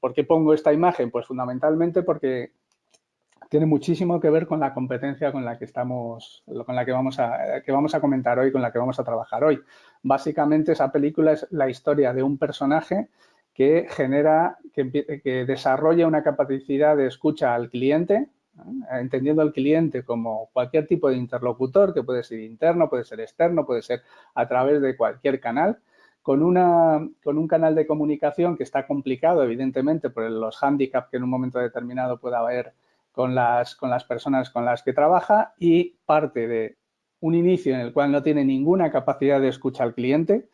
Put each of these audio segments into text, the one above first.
¿por qué pongo esta imagen? Pues fundamentalmente porque tiene muchísimo que ver con la competencia con la que estamos, con la que vamos a, que vamos a comentar hoy, con la que vamos a trabajar hoy. Básicamente esa película es la historia de un personaje que genera, que, que desarrolla una capacidad de escucha al cliente, entendiendo al cliente como cualquier tipo de interlocutor, que puede ser interno, puede ser externo, puede ser a través de cualquier canal, con, una, con un canal de comunicación que está complicado, evidentemente, por los hándicaps que en un momento determinado pueda haber con las, con las personas con las que trabaja y parte de un inicio en el cual no tiene ninguna capacidad de escucha al cliente,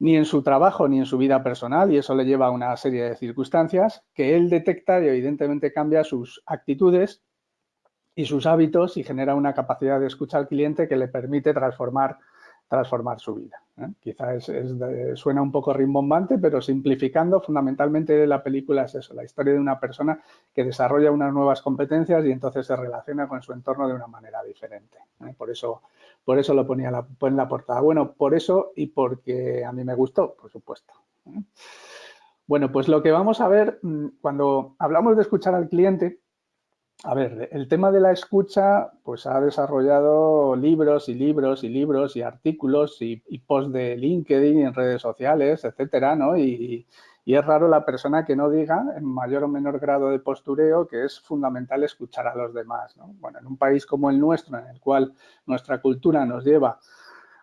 ni en su trabajo ni en su vida personal, y eso le lleva a una serie de circunstancias que él detecta y evidentemente cambia sus actitudes y sus hábitos y genera una capacidad de escucha al cliente que le permite transformar transformar su vida. ¿eh? Quizás suena un poco rimbombante, pero simplificando, fundamentalmente la película es eso, la historia de una persona que desarrolla unas nuevas competencias y entonces se relaciona con su entorno de una manera diferente. ¿eh? Por, eso, por eso lo ponía en la portada. Bueno, por eso y porque a mí me gustó, por supuesto. ¿eh? Bueno, pues lo que vamos a ver, mm, cuando hablamos de escuchar al cliente, a ver, el tema de la escucha, pues ha desarrollado libros y libros y libros y artículos y, posts de LinkedIn y en redes sociales, etcétera, ¿no? Y, es raro la persona que no diga, en mayor o menor grado de postureo, que es fundamental escuchar a los demás, ¿no? Bueno, en un país como el nuestro, en el cual nuestra cultura nos lleva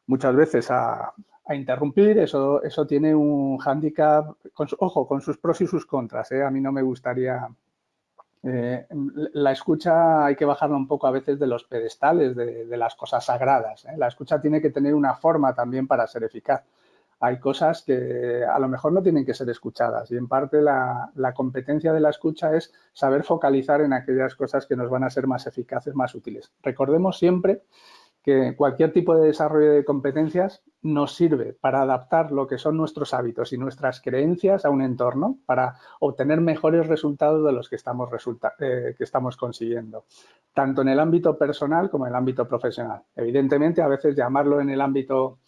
muchas veces a, interrumpir, eso, eso tiene un hándicap, ojo, con sus pros y sus contras, ¿eh? A mí no me gustaría eh, la escucha hay que bajarla un poco a veces de los pedestales, de, las cosas sagradas. ¿eh? La escucha tiene que tener una forma también para ser eficaz. Hay cosas que a lo mejor no tienen que ser escuchadas y en parte la, la competencia de la escucha es saber focalizar en aquellas cosas que nos van a ser más eficaces, más útiles. Recordemos siempre que cualquier tipo de desarrollo de competencias nos sirve para adaptar lo que son nuestros hábitos y nuestras creencias a un entorno para obtener mejores resultados de los que estamos, eh, que estamos consiguiendo, tanto en el ámbito personal como en el ámbito profesional. Evidentemente, a veces llamarlo en el ámbito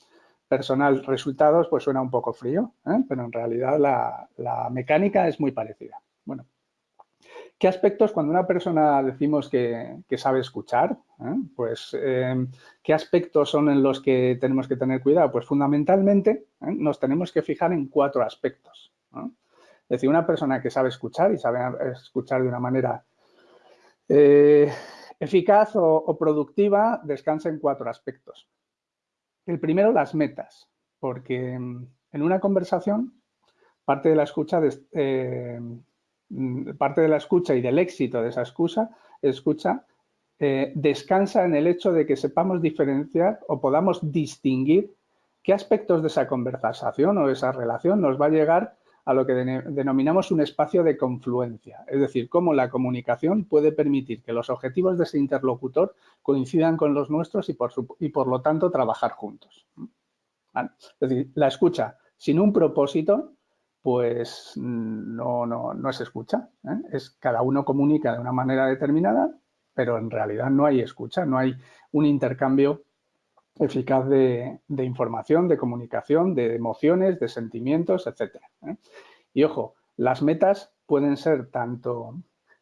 personal resultados pues suena un poco frío, ¿eh? pero en realidad la, la mecánica es muy parecida. Bueno, ¿Qué aspectos, cuando una persona decimos que, sabe escuchar, ¿eh? pues em, qué aspectos son en los que tenemos que tener cuidado? Pues fundamentalmente ¿eh? nos tenemos que fijar en cuatro aspectos. Es decir, una persona que sabe escuchar y sabe escuchar de una manera eh, eficaz o, productiva descansa en cuatro aspectos. El primero, las metas, porque em, en una conversación parte de la escucha Mm, parte de la escucha y del éxito de esa escucha, eh, descansa en el hecho de que sepamos diferenciar o podamos distinguir qué aspectos de esa conversación o esa relación nos va a llegar a lo que denominamos un espacio de confluencia, es decir, cómo la comunicación puede permitir que los objetivos de ese interlocutor coincidan con los nuestros y por, y por lo tanto trabajar juntos. Es decir, la escucha sin un propósito pues no, no, no se escucha. ¿eh? Es, cada uno comunica de una manera determinada, pero en realidad no hay escucha, no hay un intercambio eficaz de, información, de comunicación, de emociones, de sentimientos, etc. ¿eh? Y ojo, las metas pueden ser tanto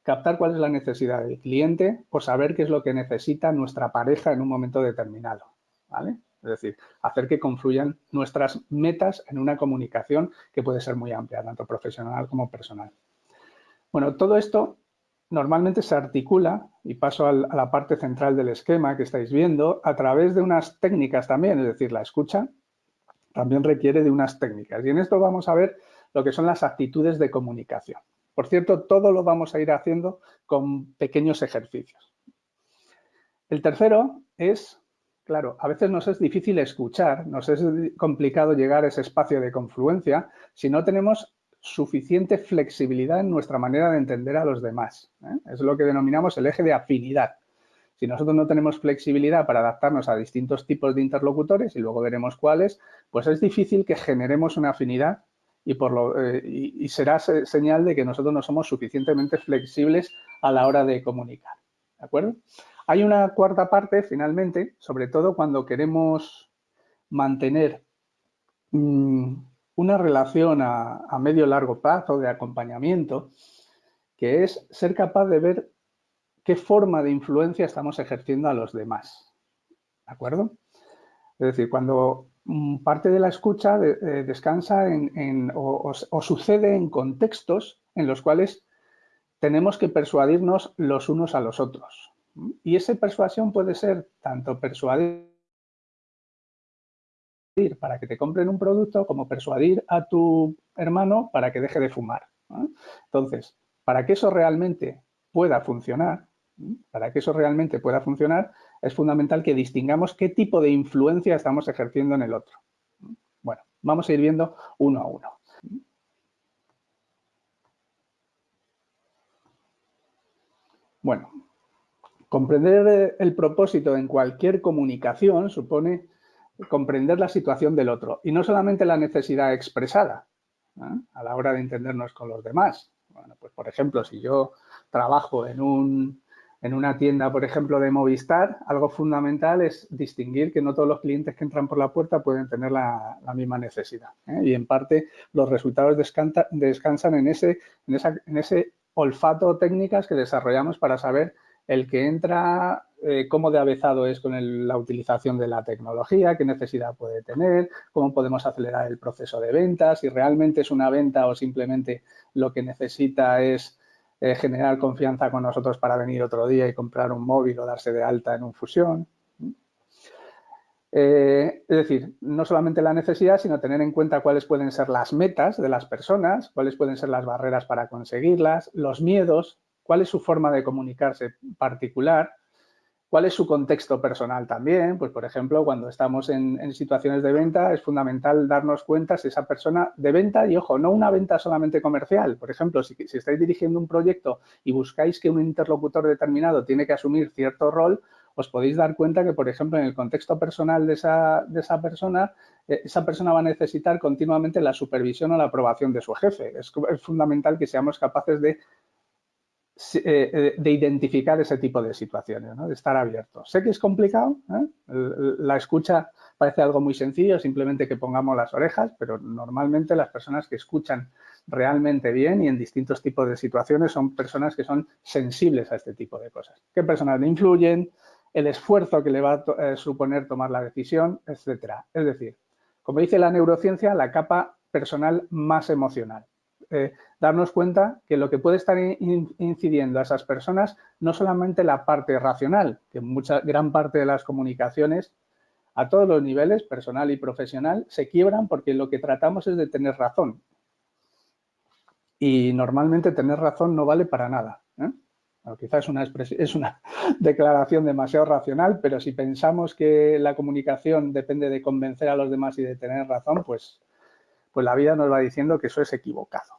captar cuál es la necesidad del cliente o saber qué es lo que necesita nuestra pareja en un momento determinado. ¿vale? Es decir, hacer que confluyan nuestras metas en una comunicación que puede ser muy amplia, tanto profesional como personal. Bueno, todo esto normalmente se articula, y paso a la parte central del esquema que estáis viendo, a través de unas técnicas también, es decir, la escucha también requiere de unas técnicas. Y en esto vamos a ver lo que son las actitudes de comunicación. Por cierto, todo lo vamos a ir haciendo con pequeños ejercicios. El tercero es Claro, a veces nos es difícil escuchar, nos es complicado llegar a ese espacio de confluencia si no tenemos suficiente flexibilidad en nuestra manera de entender a los demás. ¿eh? Es lo que denominamos el eje de afinidad. Si nosotros no tenemos flexibilidad para adaptarnos a distintos tipos de interlocutores, y luego veremos cuáles, pues es difícil que generemos una afinidad y, por lo, eh, y será señal de que nosotros no somos suficientemente flexibles a la hora de comunicar. ¿De acuerdo? Hay una cuarta parte, finalmente, sobre todo cuando queremos mantener mm, una relación a, a medio largo plazo de acompañamiento, que es ser capaz de ver qué forma de influencia estamos ejerciendo a los demás. ¿De acuerdo? Es decir, cuando mm, parte de la escucha eh, descansa o, sucede en contextos en los cuales tenemos que persuadirnos los unos a los otros. Y esa persuasión puede ser tanto persuadir para que te compren un producto como persuadir a tu hermano para que deje de fumar. Entonces, para que eso realmente pueda funcionar, para que eso realmente pueda funcionar, es fundamental que distingamos qué tipo de influencia estamos ejerciendo en el otro. Bueno, vamos a ir viendo uno a uno. Bueno, comprender el propósito en cualquier comunicación supone comprender la situación del otro y no solamente la necesidad expresada a la hora de entendernos con los demás. Bueno, pues por ejemplo, si yo trabajo en un, en una tienda, por ejemplo, de Movistar, algo fundamental es distinguir que no todos los clientes que entran por la puerta pueden tener la, misma necesidad. ¿eh? Y en parte los resultados descansan en ese, en, ese olfato técnicas que desarrollamos para saber el que entra, eh, cómo de avezado es con la utilización de la tecnología, qué necesidad puede tener, cómo podemos acelerar el proceso de ventas, si realmente es una venta o simplemente lo que necesita es eh, generar confianza con nosotros para venir otro día y comprar un móvil o darse de alta en un fusión. Eh, es decir, no solamente la necesidad, sino tener en cuenta cuáles pueden ser las metas de las personas, cuáles pueden ser las barreras para conseguirlas, los miedos, cuál es su forma de comunicarse particular, ¿Cuál es su contexto personal también? Pues, por ejemplo, cuando estamos en, situaciones de venta, es fundamental darnos cuenta si esa persona de venta, y ojo, no una venta solamente comercial. Por ejemplo, si, estáis dirigiendo un proyecto y buscáis que un interlocutor determinado tiene que asumir cierto rol, os podéis dar cuenta que, por ejemplo, en el contexto personal de esa, de esa persona, eh, esa persona va a necesitar continuamente la supervisión o la aprobación de su jefe. Es, fundamental que seamos capaces de de identificar ese tipo de situaciones, de estar abierto. Sé que es complicado, ¿eh? la escucha parece algo muy sencillo, simplemente que pongamos las orejas, pero normalmente las personas que escuchan realmente bien y en distintos tipos de situaciones son personas que son sensibles a este tipo de cosas. ¿Qué personas le influyen? El esfuerzo que le va a suponer tomar la decisión, etcétera. Es decir, como dice la neurociencia, la capa personal más emocional. Eh, darnos cuenta que lo que puede estar incidiendo a esas personas no solamente la parte racional, que mucha, gran parte de las comunicaciones a todos los niveles, personal y profesional, se quiebran porque lo que tratamos es de tener razón. Y normalmente tener razón no vale para nada. ¿eh? quizás es una, es una declaración demasiado racional, pero si pensamos que la comunicación depende de convencer a los demás y de tener razón, pues pues la vida nos va diciendo que eso es equivocado.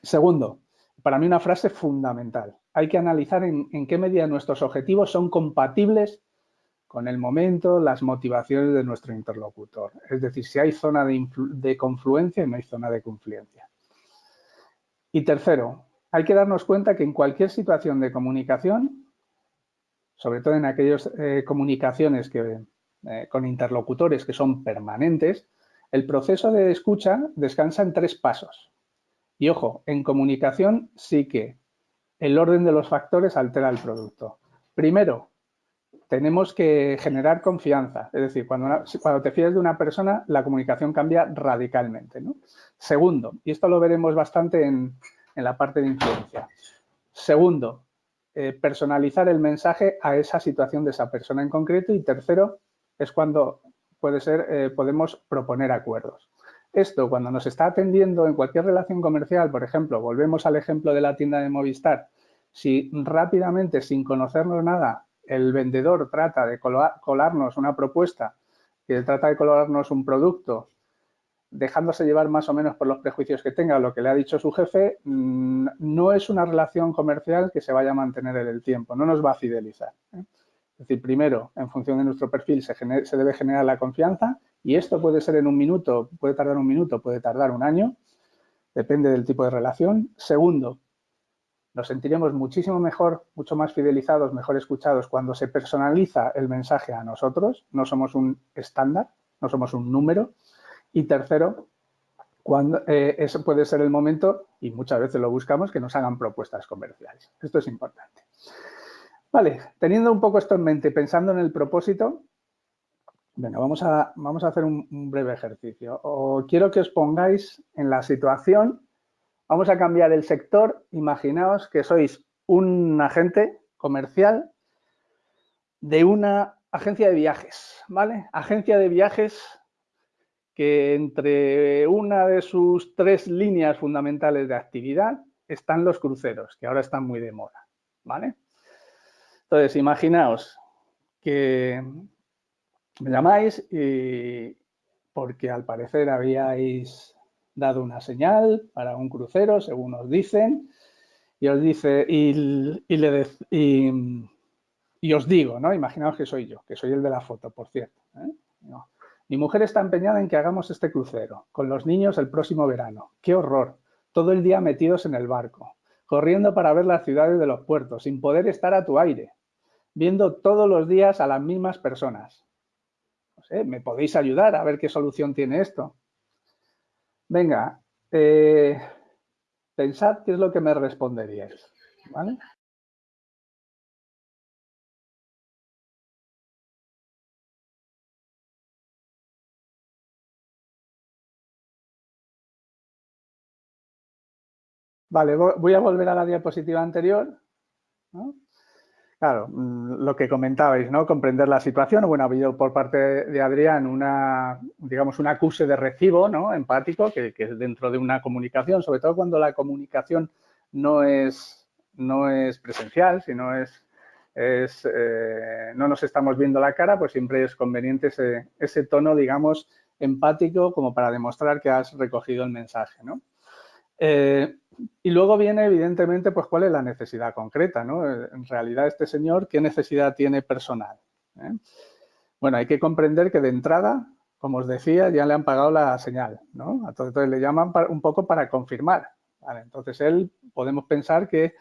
Segundo, para mí una frase fundamental. Hay que analizar en, qué medida nuestros objetivos son compatibles con el momento, las motivaciones de nuestro interlocutor. Es decir, si hay zona de, confluencia y no hay zona de confluencia. Y tercero, hay que darnos cuenta que en cualquier situación de comunicación, sobre todo en aquellas eh, comunicaciones que, eh, con interlocutores que son permanentes, el proceso de escucha descansa en tres pasos. Y ojo, en comunicación sí que el orden de los factores altera el producto. Primero, tenemos que generar confianza. Es decir, cuando, te fías de una persona, la comunicación cambia radicalmente. Segundo, y esto lo veremos bastante en, la parte de influencia. Segundo, eh, personalizar el mensaje a esa situación de esa persona en concreto. Y tercero, es cuando puede ser, eh, podemos proponer acuerdos. Esto, cuando nos está atendiendo en cualquier relación comercial, por ejemplo, volvemos al ejemplo de la tienda de Movistar, si rápidamente, sin conocernos nada, el vendedor trata de colarnos una propuesta, que trata de colarnos un producto, dejándose llevar más o menos por los prejuicios que tenga lo que le ha dicho su jefe, mm, no es una relación comercial que se vaya a mantener en el tiempo, no nos va a fidelizar. Es decir, primero, en función de nuestro perfil, se, debe generar la confianza y esto puede ser en un minuto, puede tardar un minuto, puede tardar un año, depende del tipo de relación. Segundo, nos sentiremos muchísimo mejor, mucho más fidelizados, mejor escuchados cuando se personaliza el mensaje a nosotros, no somos un estándar, no somos un número. Y tercero, cuando, eh, eso puede ser el momento, y muchas veces lo buscamos, que nos hagan propuestas comerciales. Esto es importante. Vale, teniendo un poco esto en mente, pensando en el propósito, venga, vamos a, vamos a hacer un, breve ejercicio. Quiero que os pongáis en la situación, vamos a cambiar el sector, imaginaos que sois un agente comercial de una agencia de viajes, ¿vale? Agencia de viajes que entre una de sus tres líneas fundamentales de actividad están los cruceros, que ahora están muy de moda, ¿vale? Entonces, imaginaos que me llamáis y porque al parecer habíais dado una señal para un crucero, según os dicen, y os dice, y, le y, os digo, ¿no? Imaginaos que soy yo, que soy el de la foto, por cierto. ¿eh? Mi mujer está empeñada en que hagamos este crucero, con los niños el próximo verano. ¡Qué horror! Todo el día metidos en el barco, corriendo para ver las ciudades de los puertos, sin poder estar a tu aire, viendo todos los días a las mismas personas. No ¿me podéis ayudar a ver qué solución tiene esto? Venga, eh, pensad qué es lo que me responderíais, ¿vale? Vale, voy a volver a la diapositiva anterior. Claro, mm, lo que comentabais, ¿no? Comprender la situación. Bueno, ha habido por parte de Adrián una, digamos, un acuse de recibo, ¿no? Empático, que, es dentro de una comunicación, sobre todo cuando la comunicación no es, no es presencial, sino es, es eh, no nos estamos viendo la cara, pues siempre es conveniente ese, ese tono, digamos, empático como para demostrar que has recogido el mensaje, ¿no? Eh, y luego viene, evidentemente, pues cuál es la necesidad concreta, ¿no? En realidad, este señor, ¿qué necesidad tiene personal? ¿Eh? Bueno, hay que comprender que de entrada, como os decía, ya le han pagado la señal, ¿no? Entonces le llaman un poco para confirmar. Entonces él, podemos pensar que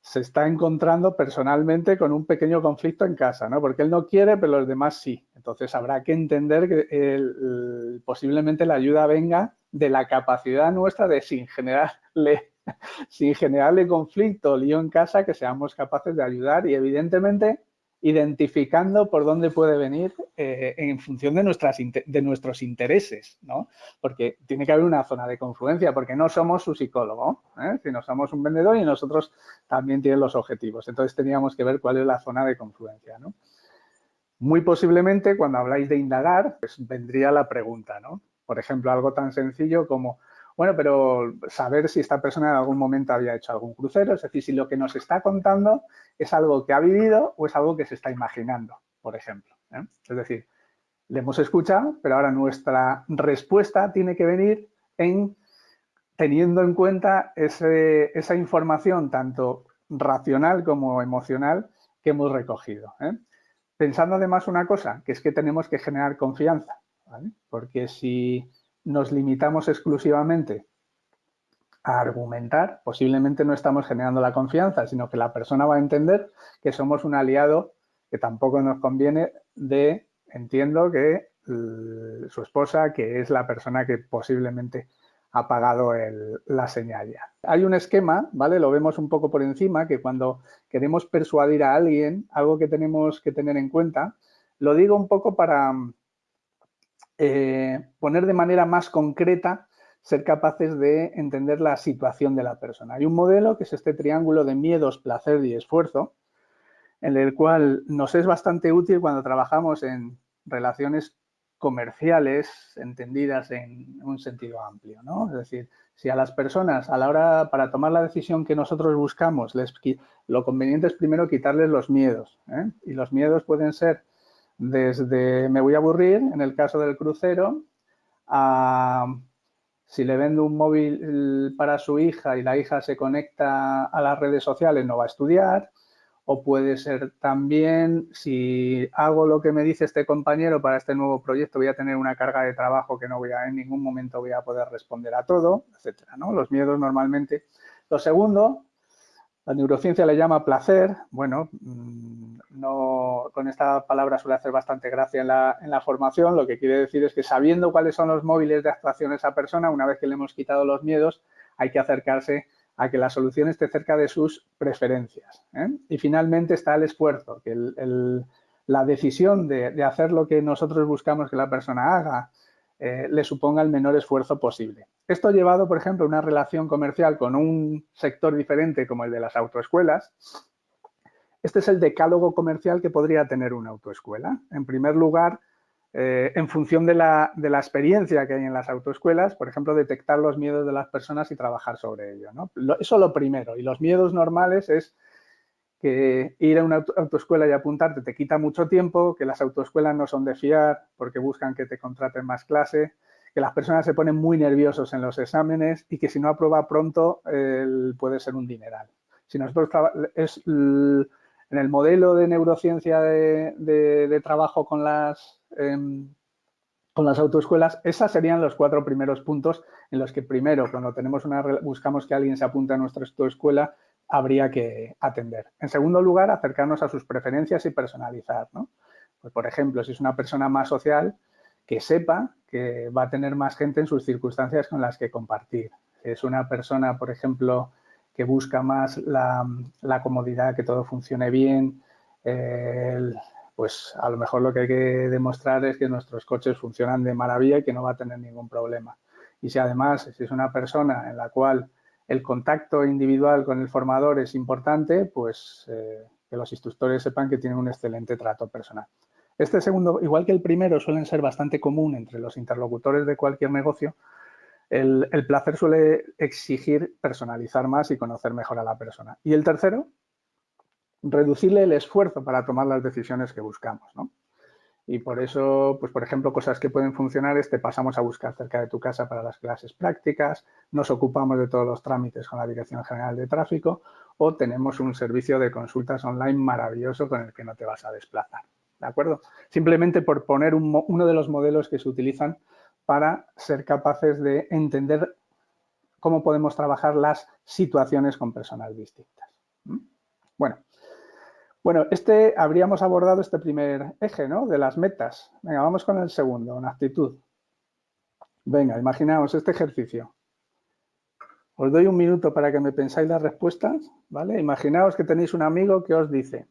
se está encontrando personalmente con un pequeño conflicto en casa, ¿no? Porque él no quiere, pero los demás sí. Entonces habrá que entender que posiblemente la ayuda venga de la capacidad nuestra de sin generarle, sin generarle conflicto lío en casa, que seamos capaces de ayudar y evidentemente identificando por dónde puede venir eh, en función de, nuestras, de nuestros intereses, ¿no? Porque tiene que haber una zona de confluencia, porque no somos su psicólogo, ¿eh? sino somos un vendedor y nosotros también tienen los objetivos. Entonces teníamos que ver cuál es la zona de confluencia, ¿no? Muy posiblemente cuando habláis de indagar, pues vendría la pregunta, ¿no? Por ejemplo, algo tan sencillo como, bueno, pero saber si esta persona en algún momento había hecho algún crucero, es decir, si lo que nos está contando es algo que ha vivido o es algo que se está imaginando, por ejemplo. ¿eh? Es decir, le hemos escuchado, pero ahora nuestra respuesta tiene que venir en teniendo en cuenta esa información tanto racional como emocional que hemos recogido. ¿eh? Pensando además una cosa, que es que tenemos que generar confianza. Porque si nos limitamos exclusivamente a argumentar, posiblemente no estamos generando la confianza, sino que la persona va a entender que somos un aliado que tampoco nos conviene de, entiendo que su esposa, que es la persona que posiblemente ha pagado la señal ya. Hay un esquema, ¿vale? Lo vemos un poco por encima, que cuando queremos persuadir a alguien, algo que tenemos que tener en cuenta, lo digo un poco para, eh, poner de manera más concreta, ser capaces de entender la situación de la persona. Hay un modelo que es este triángulo de miedos, placer y esfuerzo, en el cual nos es bastante útil cuando trabajamos en relaciones comerciales entendidas en un sentido amplio, ¿no? Es decir, si a las personas a la hora para tomar la decisión que nosotros buscamos, lo conveniente es primero quitarles los miedos, ¿eh? y los miedos pueden ser desde me voy a aburrir, en el caso del crucero, a si le vendo un móvil para su hija y la hija se conecta a las redes sociales, no va a estudiar. O puede ser también, si hago lo que me dice este compañero para este nuevo proyecto, voy a tener una carga de trabajo que no voy a, en ningún momento voy a poder responder a todo, etcétera, ¿no? Los miedos normalmente. Lo segundo, La neurociencia le llama placer. Bueno, mm, no, con esta palabra suele hacer bastante gracia en la, en la, formación. Lo que quiere decir es que sabiendo cuáles son los móviles de actuación de esa persona, una vez que le hemos quitado los miedos, hay que acercarse a que la solución esté cerca de sus preferencias. ¿eh? Y finalmente está el esfuerzo, que la decisión de, hacer lo que nosotros buscamos que la persona haga eh, le suponga el menor esfuerzo posible. Esto ha llevado, por ejemplo, a una relación comercial con un sector diferente como el de las autoescuelas. Este es el decálogo comercial que podría tener una autoescuela. En primer lugar, eh, en función de la, experiencia que hay en las autoescuelas, por ejemplo, detectar los miedos de las personas y trabajar sobre ello. ¿no? eso lo primero. Y los miedos normales es que ir a una autoescuela y apuntarte te quita mucho tiempo, que las autoescuelas no son de fiar porque buscan que te contraten más clase, que las personas se ponen muy nerviosos en los exámenes y que si no aprueba pronto puede ser un dineral. Si nosotros es en el modelo de neurociencia de trabajo con las Em, con las autoescuelas, esas serían los cuatro primeros puntos en los que primero, cuando tenemos una, buscamos que alguien se apunte a nuestra autoescuela, habría que atender. En segundo lugar, acercarnos a sus preferencias y personalizar. Pues, por ejemplo, si es una persona más social, que sepa que va a tener más gente en sus circunstancias con las que compartir. Si es una persona, por ejemplo, que busca más la, comodidad, que todo funcione bien, pues a lo mejor lo que hay que demostrar es que nuestros coches funcionan de maravilla y que no va a tener ningún problema. Y si además si es una persona en la cual el contacto individual con el formador es importante, pues eh, que los instructores sepan que tienen un excelente trato personal. Este segundo, igual que el primero, suelen ser bastante común entre los interlocutores de cualquier negocio, el, el placer suele exigir personalizar más y conocer mejor a la persona. Y el tercero, reducirle el esfuerzo para tomar las decisiones que buscamos, ¿no? Y por eso, pues por ejemplo, cosas que pueden funcionar es te pasamos a buscar cerca de tu casa para las clases prácticas, nos ocupamos de todos los trámites con la Dirección General de Tráfico o tenemos un servicio de consultas online maravilloso con el que no te vas a desplazar, ¿de acuerdo? Simplemente por poner uno de los modelos que se utilizan para ser capaces de entender cómo podemos trabajar las situaciones con personas distintas. Bueno, bueno, este habríamos abordado este primer eje, ¿no? De las metas. Venga, vamos con el segundo, una actitud. Venga, imaginaos este ejercicio. Os doy un minuto para que me pensáis las respuestas, ¿vale? Imaginaos que tenéis un amigo que os dice,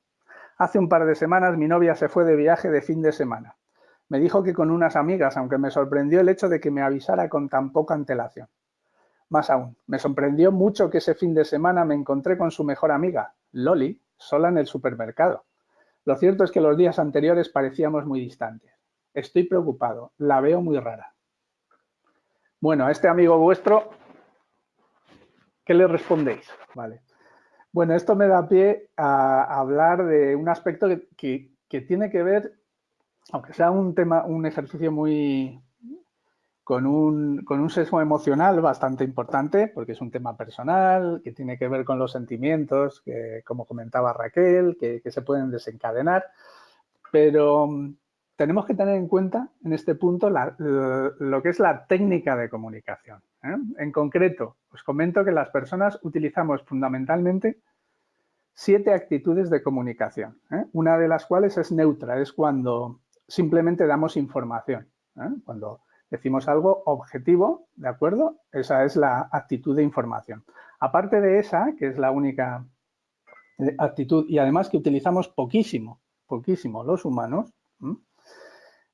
hace un par de semanas mi novia se fue de viaje de fin de semana. Me dijo que con unas amigas, aunque me sorprendió el hecho de que me avisara con tan poca antelación. Más aún, me sorprendió mucho que ese fin de semana me encontré con su mejor amiga, Loli, sola en el supermercado. Lo cierto es que los días anteriores parecíamos muy distantes. Estoy preocupado, la veo muy rara. Bueno, a este amigo vuestro, ¿qué le respondéis? Vale. Bueno, esto me da pie a hablar de un aspecto que, que tiene que ver, aunque sea un tema, un ejercicio muy, con un, con un sesgo emocional bastante importante, porque es un tema personal, que tiene que ver con los sentimientos, que como comentaba Raquel, que, se pueden desencadenar, pero mm, tenemos que tener en cuenta en este punto lo que es la técnica de comunicación. ¿eh? En concreto, os comento que las personas utilizamos fundamentalmente siete actitudes de comunicación, ¿eh? una de las cuales es neutra, es cuando simplemente damos información, ¿eh? cuando decimos algo objetivo, ¿de acuerdo? Esa es la actitud de información. Aparte de esa, que es la única eh, actitud y además que utilizamos poquísimo, poquísimo los humanos,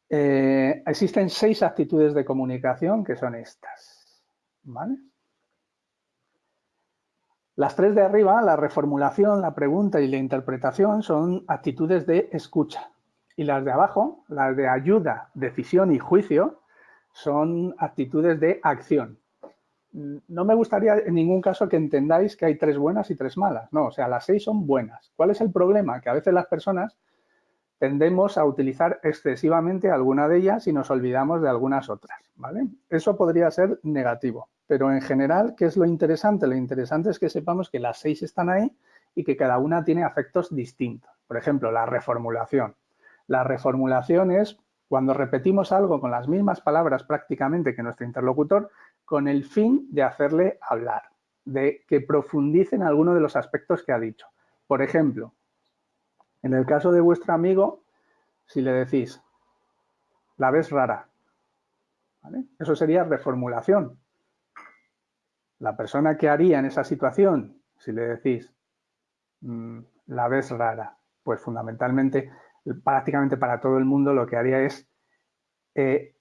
eh, existen seis actitudes de comunicación que son estas, ¿vale? Las tres de arriba, la reformulación, la pregunta y la interpretación, son actitudes de escucha. Y las de abajo, las de ayuda, decisión y juicio, son actitudes de acción. No me gustaría en ningún caso que entendáis que hay tres buenas y tres malas. No, o sea, las seis son buenas. ¿Cuál es el problema? Que a veces las personas tendemos a utilizar excesivamente alguna de ellas y nos olvidamos de algunas otras, ¿vale? Eso podría ser negativo, pero en general, ¿qué es lo interesante? Lo interesante es que sepamos que las seis están ahí y que cada una tiene afectos distintos. Por ejemplo, la reformulación. La reformulación es cuando repetimos algo con las mismas palabras prácticamente que nuestro interlocutor con el fin de hacerle hablar. de que profundice en alguno de los aspectos que ha dicho. Por ejemplo, en el caso de vuestro amigo, si le decís, la ves rara, eso sería reformulación. La persona que haría en esa situación, si le decís, mm, la ves rara, pues fundamentalmente, prácticamente para todo el mundo lo que haría es eh,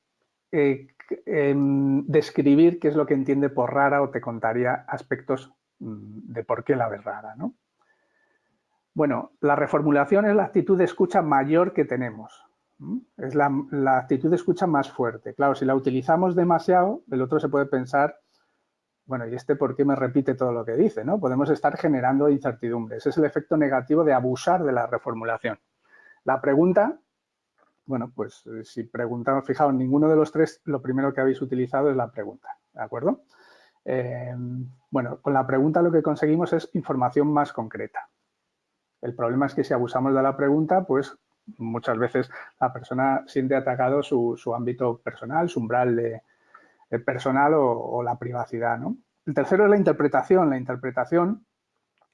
eh, em, describir qué es lo que entiende por rara o te contaría aspectos mm, de por qué la ves rara. ¿no? Bueno, la reformulación es la actitud de escucha mayor que tenemos. Es la, actitud de escucha más fuerte. Claro, si la utilizamos demasiado, el otro se puede pensar, bueno, ¿y este por qué me repite todo lo que dice? ¿no? Podemos estar generando incertidumbre. Ese es el efecto negativo de abusar de la reformulación. La pregunta bueno, pues eh, si preguntamos, fijaos, ninguno de los tres, lo primero que habéis utilizado es la pregunta, ¿de acuerdo? Em, bueno, con la pregunta lo que conseguimos es información más concreta. El problema es que si abusamos de la pregunta, pues muchas veces la persona siente atacado su, ámbito personal, su umbral de, personal o, la privacidad, ¿no? El tercero es la interpretación. La interpretación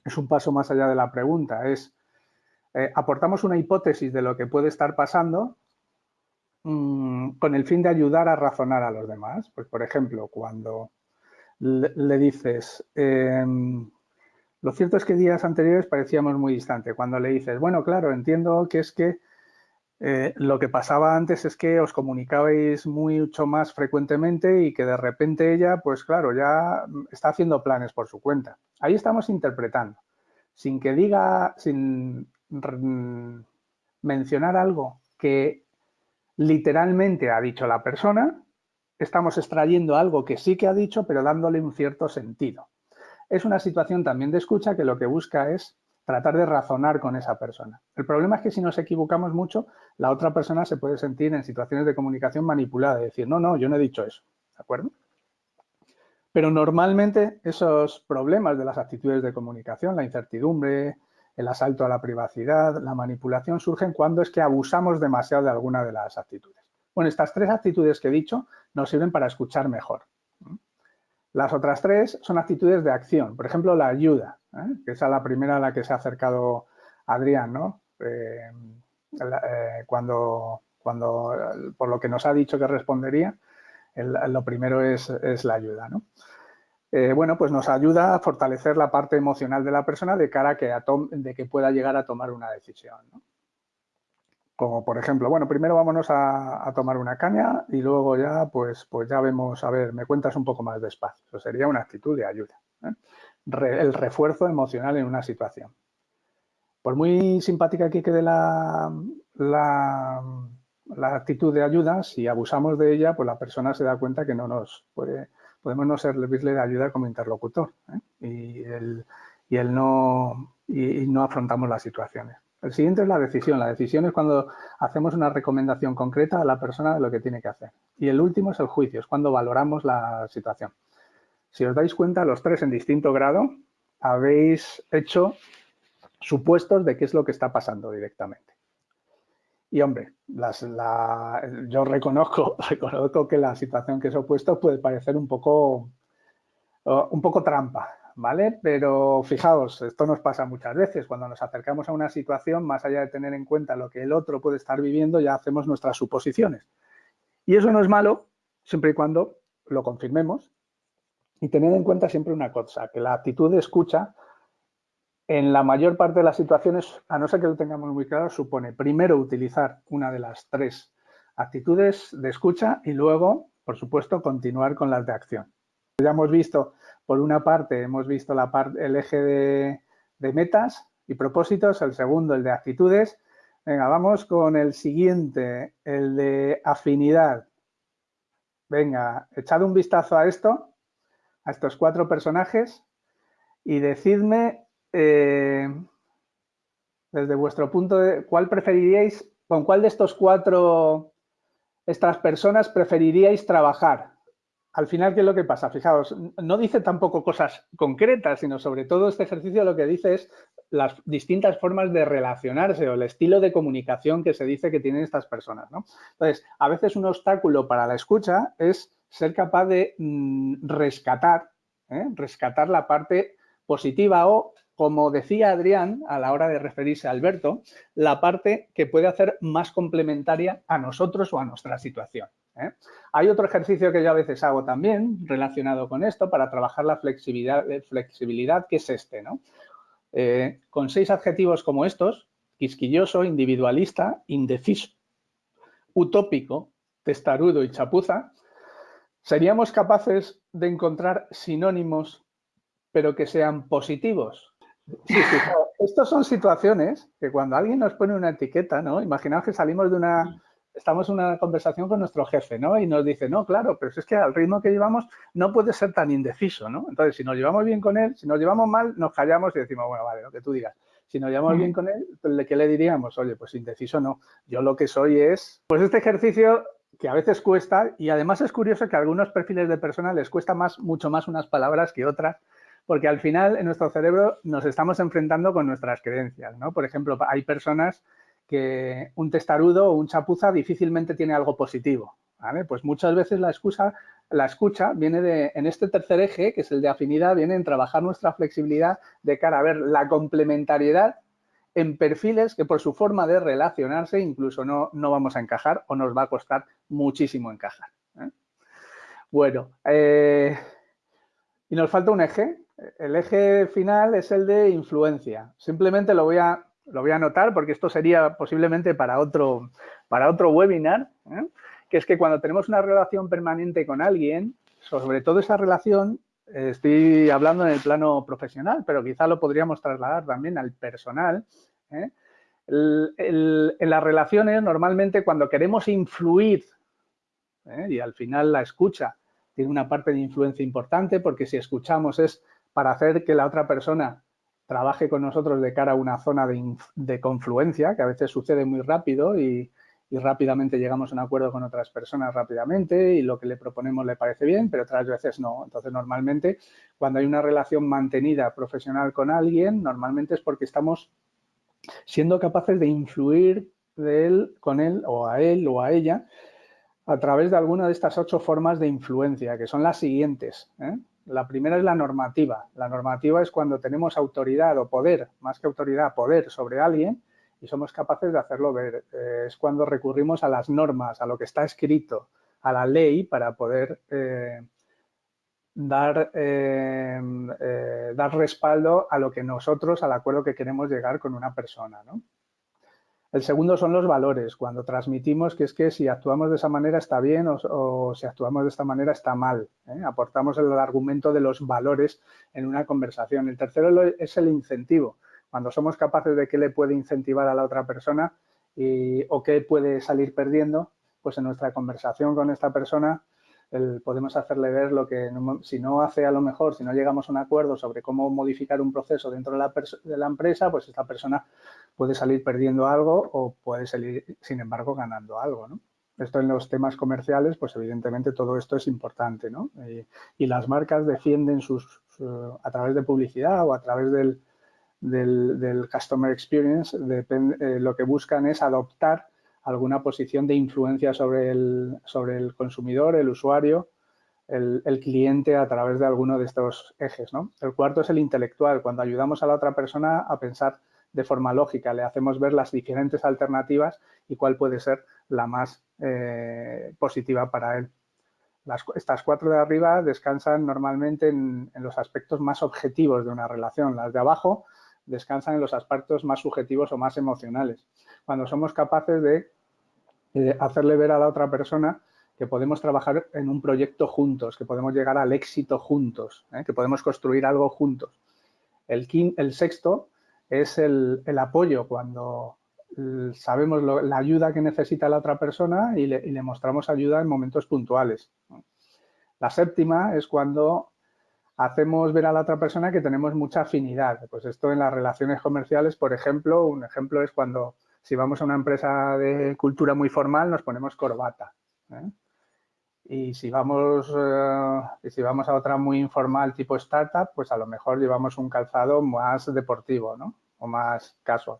es un paso más allá de la pregunta, es eh, aportamos una hipótesis de lo que puede estar pasando Mm, con el fin de ayudar a razonar a los demás. Pues, por ejemplo, cuando le, dices, em, lo cierto es que días anteriores parecíamos muy distantes. Cuando le dices, bueno, claro, entiendo que es que eh, lo que pasaba antes es que os comunicabais mucho más frecuentemente y que de repente ella, pues claro, ya está haciendo planes por su cuenta. Ahí estamos interpretando. Sin que diga, sin mencionar algo que literalmente ha dicho la persona, estamos extrayendo algo que sí que ha dicho, pero dándole un cierto sentido. Es una situación también de escucha que lo que busca es tratar de razonar con esa persona. El problema es que si nos equivocamos mucho, la otra persona se puede sentir en situaciones de comunicación manipulada y decir, no, no, yo no he dicho eso, ¿de acuerdo? Pero normalmente esos problemas de las actitudes de comunicación, la incertidumbre, el asalto a la privacidad, la manipulación surgen cuando es que abusamos demasiado de alguna de las actitudes. Bueno, estas tres actitudes que he dicho nos sirven para escuchar mejor. Las otras tres son actitudes de acción. Por ejemplo, la ayuda, ¿eh? que es la primera a la que se ha acercado Adrián, ¿no? Eh, eh, cuando, cuando, por lo que nos ha dicho que respondería, lo primero es, es la ayuda, ¿no? Eh, bueno, pues nos ayuda a fortalecer la parte emocional de la persona de cara a que, de que pueda llegar a tomar una decisión. Como por ejemplo, bueno, primero vámonos a, tomar una caña y luego ya, pues, pues ya vemos, a ver, me cuentas un poco más despacio. Eso sería una actitud de ayuda. ¿eh? el refuerzo emocional en una situación. Por muy simpática que quede la, la, la actitud de ayuda, si abusamos de ella, pues la persona se da cuenta que no nos puede podemos no servirle de ayuda como interlocutor ¿eh? y, el, y, el no, y, no afrontamos las situaciones. El siguiente es la decisión. La decisión es cuando hacemos una recomendación concreta a la persona de lo que tiene que hacer. Y el último es el juicio, es cuando valoramos la situación. Si os dais cuenta, los tres en distinto grado habéis hecho supuestos de qué es lo que está pasando directamente. Y hombre, yo reconozco, reconozco que la situación que os he puesto puede parecer un poco, un poco trampa, ¿vale? Pero fijaos, esto nos pasa muchas veces. Cuando nos acercamos a una situación, más allá de tener en cuenta lo que el otro puede estar viviendo, ya hacemos nuestras suposiciones. Y eso no es malo, siempre y cuando lo confirmemos. Y tener en cuenta siempre una cosa, que la actitud de escucha en la mayor parte de las situaciones, a no ser que lo tengamos muy claro, supone primero utilizar una de las tres actitudes de escucha y luego, por supuesto, continuar con las de acción. Ya hemos visto, por una parte, hemos visto el eje de, de metas y propósitos, el segundo, el de actitudes. Venga, vamos con el siguiente, el de afinidad. Venga, echad un vistazo a esto, a estos cuatro personajes y decidme eh, desde vuestro punto de cuál preferiríais, con cuál de estos cuatro, estas personas preferiríais trabajar. Al final, ¿qué es lo que pasa? Fijaos, no dice tampoco cosas concretas, sino sobre todo este ejercicio lo que dice es las distintas formas de relacionarse o el estilo de comunicación que se dice que tienen estas personas. ¿no? Entonces, a veces un obstáculo para la escucha es ser capaz de mm, rescatar ¿eh? rescatar la parte positiva o, como decía Adrián a la hora de referirse a Alberto, la parte que puede hacer más complementaria a nosotros o a nuestra situación. ¿eh? Hay otro ejercicio que yo a veces hago también relacionado con esto para trabajar la flexibilidad, eh, flexibilidad que es este. ¿no? con seis adjetivos como estos, quisquilloso, individualista, indeciso, utópico, testarudo y chapuza, ¿seríamos capaces de encontrar sinónimos pero que sean positivos? Sí, sí, Estas son situaciones que cuando alguien nos pone una etiqueta, ¿no? Imaginaos que salimos de una, estamos en una conversación con nuestro jefe, ¿no? Y nos dice, no, claro, pero es que al ritmo que llevamos no puede ser tan indeciso, ¿no? Entonces, si nos llevamos bien con él, si nos llevamos mal, nos callamos y decimos, bueno, vale, lo que tú digas. Si nos llevamos bien con él, ¿qué le diríamos? Oye, pues indeciso no. Yo lo que soy es... Pues este ejercicio que a veces cuesta y además es curioso que a algunos perfiles de personas les cuesta más, mucho más unas palabras que otras porque al final en nuestro cerebro nos estamos enfrentando con nuestras creencias, ¿no? Por ejemplo, hay personas que un testarudo o un chapuza difícilmente tiene algo positivo. Pues muchas veces la excusa, la escucha viene de, en este tercer eje, que es el de afinidad, viene en trabajar nuestra flexibilidad de cara a ver la complementariedad en perfiles que por su forma de relacionarse incluso no, no vamos a encajar o nos va a costar muchísimo encajar. ¿eh? Bueno, eh, y nos falta un eje. El eje final es el de influencia. Simplemente lo voy a, lo voy a anotar porque esto sería posiblemente para otro, para otro webinar, ¿eh? que es que cuando tenemos una relación permanente con alguien, sobre todo esa relación, estoy hablando en el plano profesional, pero quizá lo podríamos trasladar también al personal. ¿eh? en las relaciones, normalmente cuando queremos influir, ¿eh? y al final la escucha tiene una parte de influencia importante, porque si escuchamos es para hacer que la otra persona trabaje con nosotros de cara a una zona de, confluencia, que a veces sucede muy rápido y, rápidamente llegamos a un acuerdo con otras personas rápidamente y lo que le proponemos le parece bien, pero otras veces no. Entonces, normalmente, cuando hay una relación mantenida profesional con alguien, normalmente es porque estamos siendo capaces de influir de él, con él o a él o a ella a través de alguna de estas ocho formas de influencia, que son las siguientes. ¿eh? La primera es la normativa. La normativa es cuando tenemos autoridad o poder, más que autoridad, poder sobre alguien y somos capaces de hacerlo ver. Eh, es cuando recurrimos a las normas, a lo que está escrito, a la ley para poder eh, dar, eh, dar respaldo a lo que nosotros, al acuerdo que queremos llegar con una persona. ¿no? El segundo son los valores, cuando transmitimos que es que si actuamos de esa manera está bien o, si actuamos de esta manera está mal. ¿eh? Aportamos el argumento de los valores en una conversación. El tercero es el incentivo, cuando somos capaces de qué le puede incentivar a la otra persona y, o qué puede salir perdiendo, pues en nuestra conversación con esta persona podemos hacerle ver lo que, si no hace a lo mejor, si no llegamos a un acuerdo sobre cómo modificar un proceso dentro de la, de la empresa, pues esta persona puede salir perdiendo algo o puede salir, sin embargo, ganando algo, ¿no? Esto en los temas comerciales, pues evidentemente todo esto es importante, ¿no? Y, las marcas defienden sus, a través de publicidad o a través del, del, customer experience, eh, lo que buscan es adoptar alguna posición de influencia sobre el, sobre el consumidor, el usuario, el, cliente a través de alguno de estos ejes. El cuarto es el intelectual, cuando ayudamos a la otra persona a pensar de forma lógica, le hacemos ver las diferentes alternativas y cuál puede ser la más eh, positiva para él. estas cuatro de arriba descansan normalmente en, en, los aspectos más objetivos de una relación. Las de abajo descansan en los aspectos más subjetivos o más emocionales. Cuando somos capaces de, hacerle ver a la otra persona que podemos trabajar en un proyecto juntos, que podemos llegar al éxito juntos, ¿eh? que podemos construir algo juntos. El, el sexto es el, apoyo, cuando sabemos la ayuda que necesita la otra persona y le, y le mostramos ayuda en momentos puntuales. La séptima es cuando hacemos ver a la otra persona que tenemos mucha afinidad. Pues esto en las relaciones comerciales, por ejemplo, un ejemplo es cuando si vamos a una empresa de cultura muy formal nos ponemos corbata. ¿eh? Y si vamos eh, si vamos a otra muy informal tipo startup, pues a lo mejor llevamos un calzado más deportivo, ¿no? O más casual.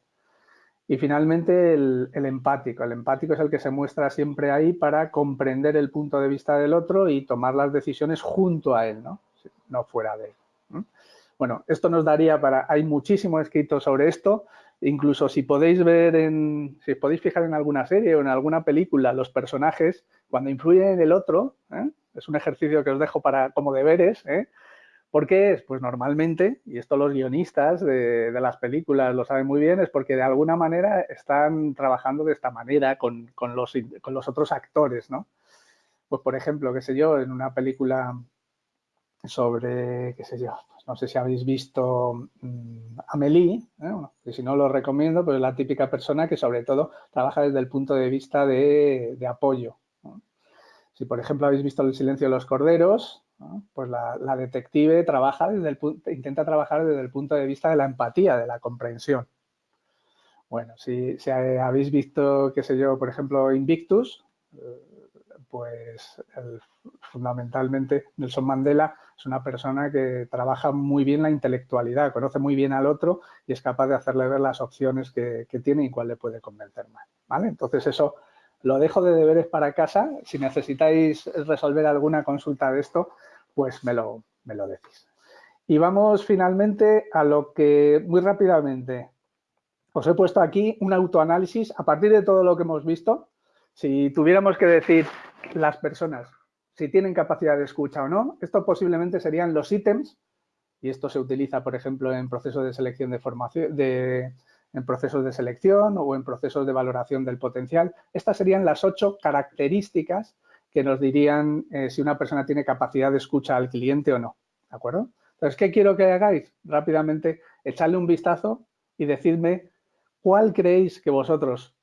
Y finalmente el, empático. El empático es el que se muestra siempre ahí para comprender el punto de vista del otro y tomar las decisiones junto a él, ¿no? No fuera de él. Bueno, esto nos daría para, hay muchísimo escrito sobre esto, incluso si podéis ver en, si podéis fijar en alguna serie o en alguna película, los personajes, cuando influyen en el otro, ¿eh? es un ejercicio que os dejo para como deberes, ¿eh? ¿Por qué es? Pues normalmente, y esto los guionistas de, las películas lo saben muy bien, es porque de alguna manera están trabajando de esta manera con, los, con los, otros actores, ¿no? Pues, por ejemplo, qué sé yo, en una película sobre, qué sé yo, pues no sé si habéis visto um, Amélie, ¿eh? que si no lo recomiendo, pero es la típica persona que sobre todo trabaja desde el punto de vista de, apoyo. Si, por ejemplo, habéis visto El silencio de los corderos, pues la, detective trabaja desde el, intenta trabajar desde el punto de vista de la empatía, de la comprensión. Bueno, si, habéis visto, qué sé yo, por ejemplo, Invictus, eh, pues fundamentalmente Nelson Mandela es una persona que trabaja muy bien la intelectualidad, conoce muy bien al otro y es capaz de hacerle ver las opciones que, que tiene y cuál le puede convencer más. ¿vale? Entonces eso lo dejo de deberes para casa. Si necesitáis resolver alguna consulta de esto, pues me lo, me lo decís. Y vamos finalmente a lo que muy rápidamente os he puesto aquí un autoanálisis a partir de todo lo que hemos visto. Si tuviéramos que decir las personas si tienen capacidad de escucha o no, esto posiblemente serían los ítems y esto se utiliza, por ejemplo, en procesos de selección de formación, de, en procesos de selección o en procesos de valoración del potencial. Estas serían las ocho características que nos dirían eh, si una persona tiene capacidad de escucha al cliente o no. ¿De acuerdo? Entonces, ¿qué quiero que hagáis? Rápidamente, echarle un vistazo y decidme cuál creéis que vosotros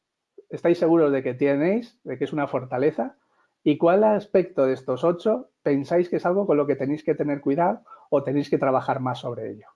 estáis seguros de que tenéis, de que es una fortaleza, y cuál aspecto de estos ocho pensáis que es algo con lo que tenéis que tener cuidado o tenéis que trabajar más sobre ello.